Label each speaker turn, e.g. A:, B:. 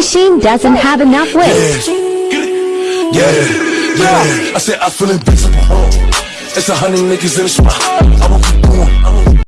A: machine doesn't have enough weight.
B: Yeah, yeah, yeah. I said I feel invincible. It's a hundred niggas in the spot. I